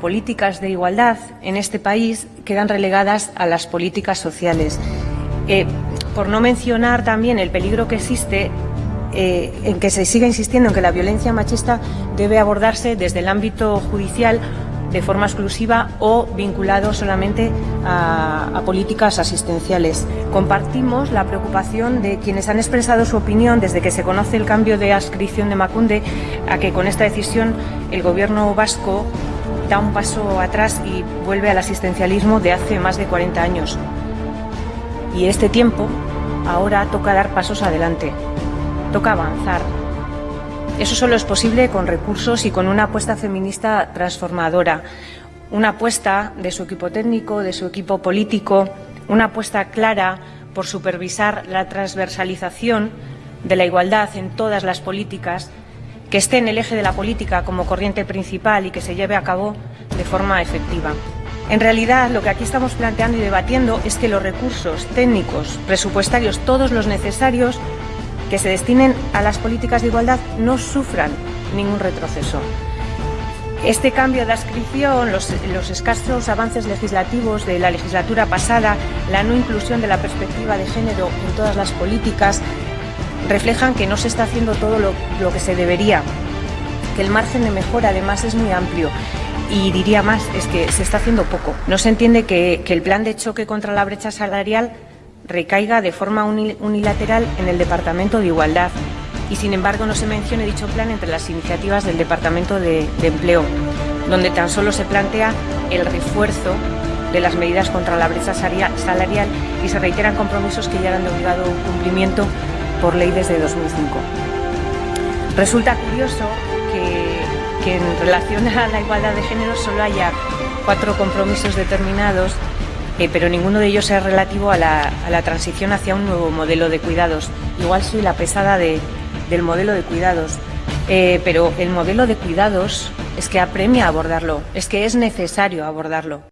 políticas de igualdad en este país quedan relegadas a las políticas sociales. Eh, por no mencionar también el peligro que existe eh, en que se siga insistiendo en que la violencia machista debe abordarse desde el ámbito judicial de forma exclusiva o vinculado solamente a, políticas asistenciales. Compartimos la preocupación de quienes han expresado su opinión desde que se conoce el cambio de adscripción de Macunde a que con esta decisión el Gobierno vasco da un paso atrás y vuelve al asistencialismo de hace más de 40 años. Y este tiempo ahora toca dar pasos adelante, toca avanzar, eso solo es posible con recursos y con una apuesta feminista transformadora, una apuesta de su equipo técnico, de su equipo político, una apuesta clara por supervisar la transversalización de la igualdad en todas las políticas, que esté en el eje de la política como corriente principal y que se lleve a cabo de forma efectiva. En realidad, lo que aquí estamos planteando y debatiendo es que los recursos técnicos, presupuestarios, todos los necesarios, que se destinen a las políticas de igualdad no sufran ningún retroceso. Este cambio de adscripción, los, escasos avances legislativos de la legislatura pasada, la no inclusión de la perspectiva de género en todas las políticas, reflejan que no se está haciendo todo lo, que se debería, que el margen de mejora además es muy amplio y diría más, es que se está haciendo poco. No se entiende que el plan de choque contra la brecha salarial recaiga de forma unilateral en el Departamento de Igualdad y, sin embargo, no se mencione dicho plan entre las iniciativas del Departamento de, Empleo, donde tan solo se plantea el refuerzo de las medidas contra la brecha salarial y se reiteran compromisos que ya eran de obligado cumplimiento por ley desde 2005. Resulta curioso que, en relación a la igualdad de género solo haya cuatro compromisos determinados eh, pero ninguno de ellos es relativo a la, transición hacia un nuevo modelo de cuidados. Igual soy la pesada del modelo de cuidados, eh, pero el modelo de cuidados es que apremia abordarlo, es que es necesario abordarlo.